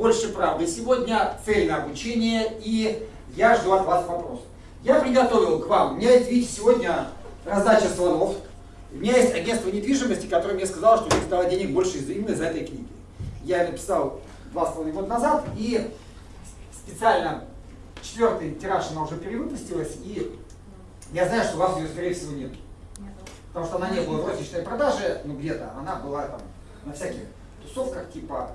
«Больше правды». Сегодня цельное обучение, и я жду от вас вопросов. Я приготовил к вам, у меня есть, видите, сегодня раздача слонов. У меня есть агентство недвижимости, которое мне сказало, что у них стало денег больше из именно из этой книги. Я написал два с половиной года назад, и специально четвертый тираж она уже перевыпустилась, и я знаю, что у вас ее, скорее всего, нет. Потому что она не была в розничной продаже, ну где-то, она была там на всяких тусовках типа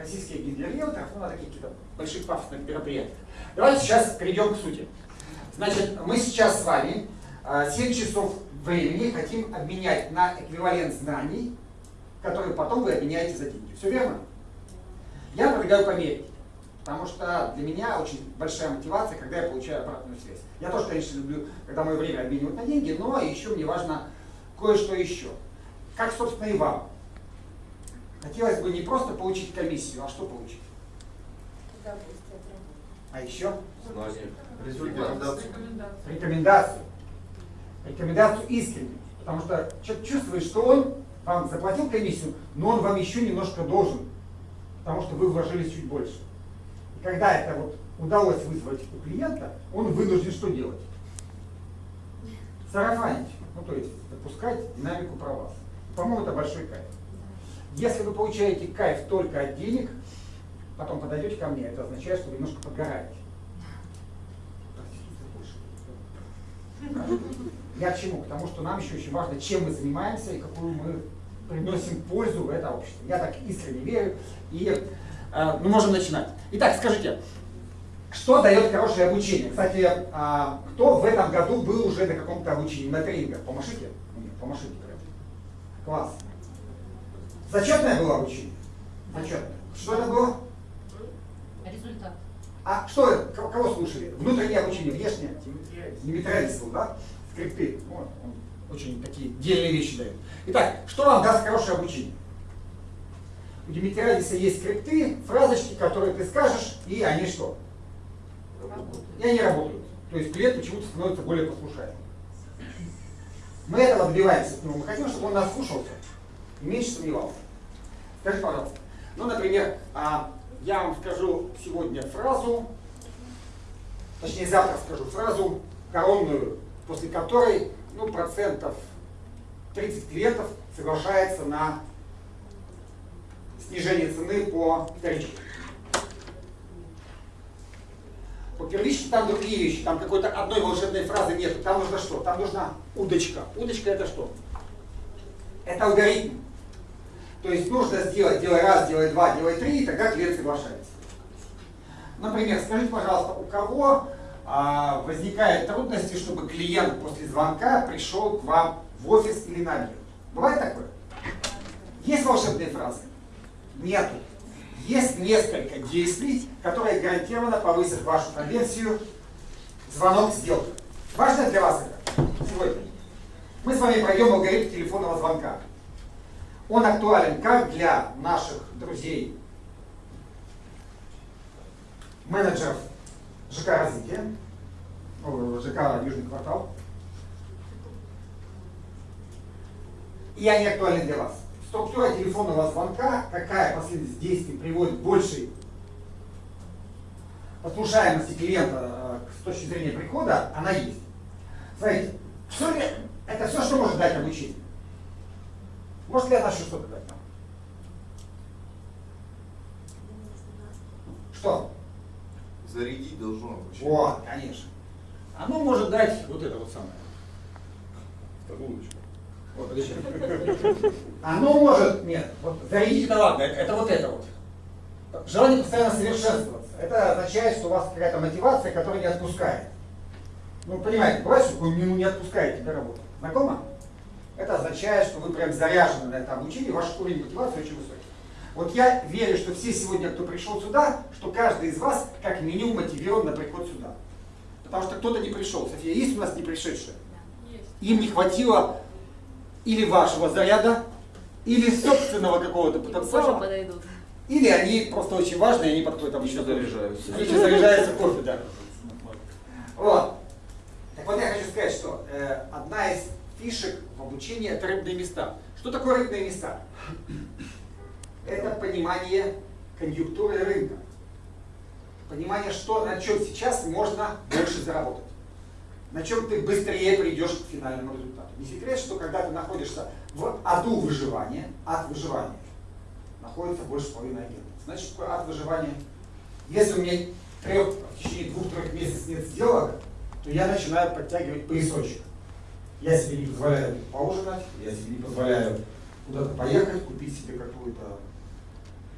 российские гидрриэлторов, ну на таких каких-то больших пафосных мероприятиях. Давайте сейчас перейдем к сути. Значит, мы сейчас с вами 7 а, часов времени хотим обменять на эквивалент знаний, которые потом вы обменяете за деньги. Все верно? Я предлагаю померить. Потому что для меня очень большая мотивация, когда я получаю обратную связь. Я тоже, конечно, люблю, когда мое время обменивают на деньги, но еще мне важно кое-что еще. Как, собственно, и вам. Хотелось бы не просто получить комиссию, а что получить? А еще? Рекомендацию. Рекомендацию. Рекомендацию искреннюю. Потому что человек чувствует, что он вам заплатил комиссию, но он вам еще немножко должен. Потому что вы вложились чуть больше. И когда это вот удалось вызвать у клиента, он вынужден что делать? Сарафанить. Ну, то есть допускать динамику про вас. По-моему, это большой кайф. Если вы получаете кайф только от денег, потом подойдете ко мне, это означает, что вы немножко подгораете. Я к чему? К тому, что нам еще очень важно, чем мы занимаемся и какую мы приносим пользу в это общество. Я так искренне верю. И э, мы можем начинать. Итак, скажите, что дает хорошее обучение? Кстати, э, кто в этом году был уже на каком-то обучении, на тренингах? Помашите? Нет, помашите прям. Класс. Зачетное было обучение? Зачетное. Что это было? Результат. А что это? Кого слушали? Внутреннее обучение, внешнее? Димитралис был, да? Скрипты. Вот, он очень такие дельные вещи дает. Итак, что вам даст хорошее обучение? У Димитралиса есть скрипты, фразочки, которые ты скажешь, и они что? И они работают. То есть клиент почему-то становится более послушаемым. Мы этого добиваемся. Мы хотим, чтобы он нас слушался и меньше сомневался. Скажи, пожалуйста. Ну, например, а, я вам скажу сегодня фразу, точнее завтра скажу фразу коронную, после которой ну, процентов 30 клиентов соглашается на снижение цены по вторичке. По первичке там другие вещи, там какой-то одной волшебной фразы нет. Там нужно что? Там нужна удочка. Удочка это что? Это алгоритм. То есть нужно сделать, делай раз, делай два, делай три, и тогда клиент соглашается. Например, скажите, пожалуйста, у кого а, возникают трудности, чтобы клиент после звонка пришел к вам в офис или на обед? Бывает такое? Есть волшебные фразы? Нету. Есть несколько действий, которые гарантированно повысят вашу конверсию звонок сделка. Важно для вас это сегодня. Мы с вами пройдем алгоритм телефонного звонка. Он актуален как для наших друзей, менеджеров ЖК развития, ЖК Южный квартал, и они актуальны для вас. Структура телефонного звонка, какая последовательность действий приводит к большей послушаемости клиента э, с точки зрения прихода, она есть. Смотрите, все это все, что может дать обучение. Может ли она еще что-то дать нам? Что? Зарядить должно вообще. Вот, конечно. Оно может дать вот это вот самое. Удочку. Вот, подожди. Оно может, нет, вот зарядить это ладно, это, это вот это вот. Желание постоянно совершенствоваться. Это означает, что у вас какая-то мотивация, которая не отпускает. Ну, понимаете, бывает, что вы ну, не отпускаете до работы. Знакомо? Это означает, что вы прям заряжены на это обучение, ваш уровень мотивации очень высокий. Вот я верю, что все сегодня, кто пришел сюда, что каждый из вас как минимум мотивирован на приход сюда. Потому что кто-то не пришел. София, есть у нас не пришедшие? Им не хватило или вашего заряда, или собственного какого-то потенциала. Или они просто очень важные, они подходят обычно заряжаются. Еще заряжаются кофе, да. Вот. Так вот я хочу сказать, что э, одна из фишек в обучении это рыбные места. Что такое рыбные места? Это понимание конъюнктурой рынка. Понимание, что на чем сейчас можно больше заработать. На чем ты быстрее придешь к финальному результату. Не секрет, что когда ты находишься в аду выживания, ад выживания, находится больше половины агентов. Значит, такое ад выживания? Если у меня трех, в течение двух-трех месяцев нет сделок, то я начинаю подтягивать поясочек. Я себе не позволяю поужинать, я себе не позволяю куда-то поехать, купить себе какую-то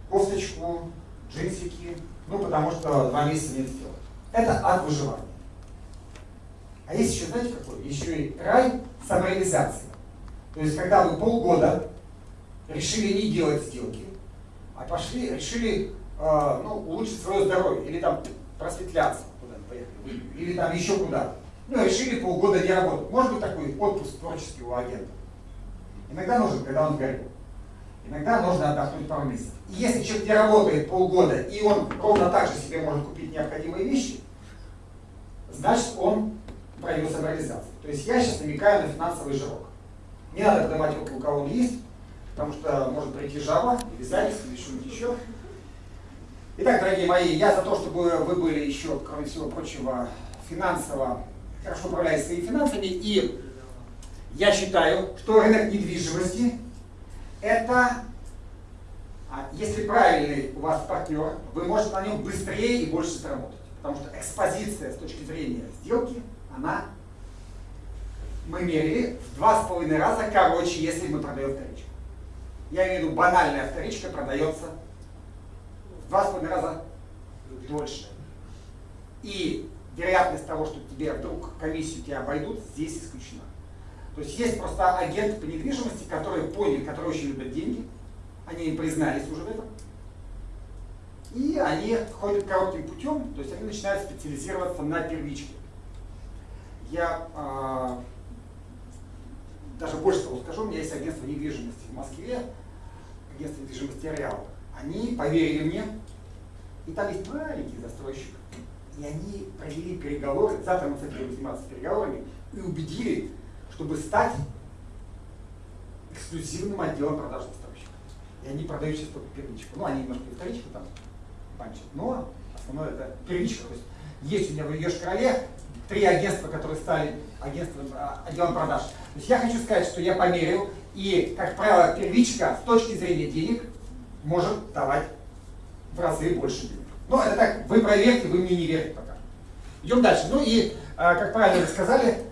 кофточку, джинсики, ну потому что два месяца нет сделок. Это ад выживания. А есть еще, знаете, какой? Еще и рай самореализации. То есть, когда вы полгода решили не делать сделки, а пошли, решили э, ну, улучшить свое здоровье, или там просветляться, или там еще куда. Ну, решили полгода не работать. Может быть такой отпуск творческий у агента. Иногда нужен, когда он горит. Иногда нужно отдохнуть пару месяцев. И если человек не работает полгода, и он ровно так же себе может купить необходимые вещи, значит он пройдет самореализацию. То есть я сейчас намекаю на финансовый жирок. Не надо подавать руку, у кого он есть, потому что может прийти жаба, или заяц, или что-нибудь еще. Итак, дорогие мои, я за то, чтобы вы были еще, кроме всего прочего, финансово, хорошо управляете своими финансами, и я считаю, что рынок недвижимости это, а, если правильный у вас партнер, вы можете на нем быстрее и больше заработать. Потому что экспозиция с точки зрения сделки, она, мы мерили в два с половиной раза короче, если мы продаем вторичку. Я имею в виду банальная вторичка продается два с половиной раза дольше. И вероятность того, что тебе вдруг комиссию тебя обойдут, здесь исключена. То есть есть просто агенты по недвижимости, которые поняли, которые очень любят деньги, они признались уже в этом, и они ходят коротким путем, то есть они начинают специализироваться на первичке. Я э, даже больше того скажу, у меня есть агентство недвижимости в Москве, агентство недвижимости Реал. Они поверили мне, и там есть маленький застройщик, и они провели переговоры, завтра мы будем заниматься переговорами, и убедили, чтобы стать эксклюзивным отделом продаж застройщиков. И они продают сейчас только первичку. Ну, они немножко и вторичку там банчат, но основное это первичка. То есть есть у меня в Еш-Короле три агентства, которые стали агентством, а, отделом продаж. То есть я хочу сказать, что я померил, и, как правило, первичка с точки зрения денег может давать в разы больше денег. Но это так, вы проверьте, вы мне не верите пока. Идем дальше. Ну и, а, как правильно вы сказали,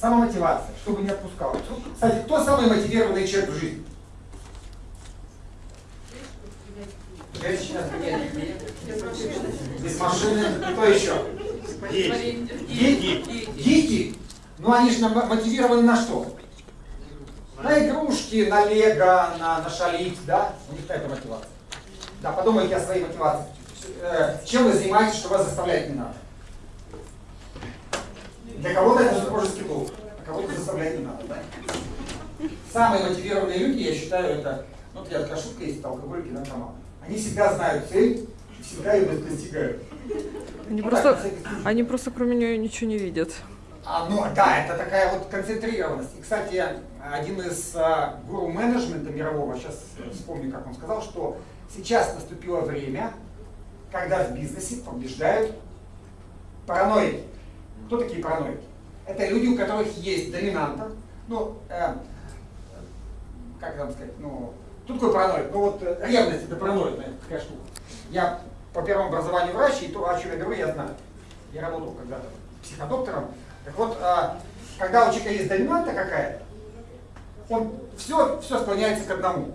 Самомотивация, чтобы не отпускал. Кстати, кто самый мотивированный человек в жизни? Без машины. Кто еще? Дети? Дети? Ну они же мотивированы на что? На игрушки, на лего, на, на шалить, да? У них какая-то мотивация. Да, подумайте о своей мотивации. Э, чем вы занимаетесь, что вас заставлять не надо? Для кого-то это супружеский долг, а кого-то заставлять не надо. Да? Самые мотивированные люди, я считаю, это, ну, я такая шутка есть, это алкоголики, наркоманы. Они всегда знают цель, всегда ее достигают. Они, ну, просто, так, они просто кроме нее ничего не видят. А, да, это такая вот концентрированность. И, кстати, один из а, гуру менеджмента мирового, сейчас вспомню, как он сказал, что сейчас наступило время, когда в бизнесе побеждают параноики. Кто такие параноики? Это люди, у которых есть доминанта, ну, э, как вам сказать, ну, кто такой параноик? Ну вот э, ревность это параноидная такая штука. Я по первому образованию врач, и то, о чем я говорю, я знаю. Я работал когда-то психодоктором. Так вот, э, когда у человека есть доминанта какая-то, он все, все склоняется к одному.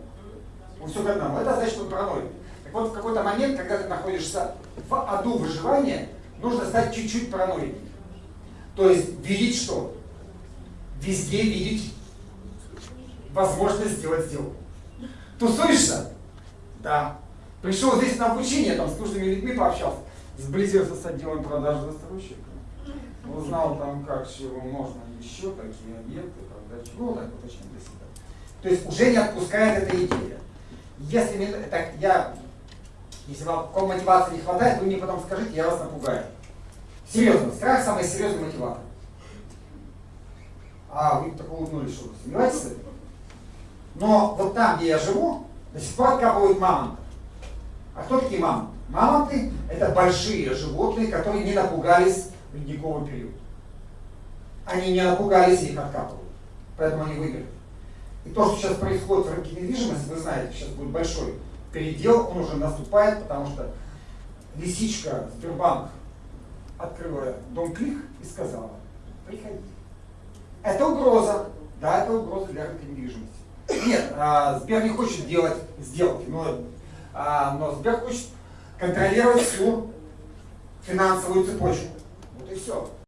Он все к одному. Это значит, что он параноик. Так вот, в какой-то момент, когда ты находишься в аду выживания, нужно стать чуть-чуть параноиком. То есть видеть что? Везде видеть возможность сделать сделку. Тусуешься? Да. Пришел здесь на обучение, там с нужными людьми пообщался, сблизился с отделом продажи застройщика. Узнал там, как чего можно еще, какие объекты, продать, ну, так уточнил для себя. То есть уже не отпускает эта идея. Если так, я, если вам мотивации не хватает, вы мне потом скажите, я вас напугаю. Серьезно, страх самый серьезный мотиватор. А, вы так улыбнулись, что вы сомневаетесь в этом? Но вот там, где я живу, до сих пор откапывают мамонтов. А кто такие мамонты? Мамонты – это большие животные, которые не напугались в ледниковый период. Они не напугались и их откапывают. Поэтому они выиграли. И то, что сейчас происходит в рынке недвижимости, вы знаете, сейчас будет большой передел, он уже наступает, потому что лисичка Сбербанк открыла дом Клик и сказала, приходи. Это угроза. Да, это угроза для рынка недвижимости. Нет, а, Сбер не хочет делать сделки, но, а, но Сбер хочет контролировать всю финансовую цепочку. Вот и все.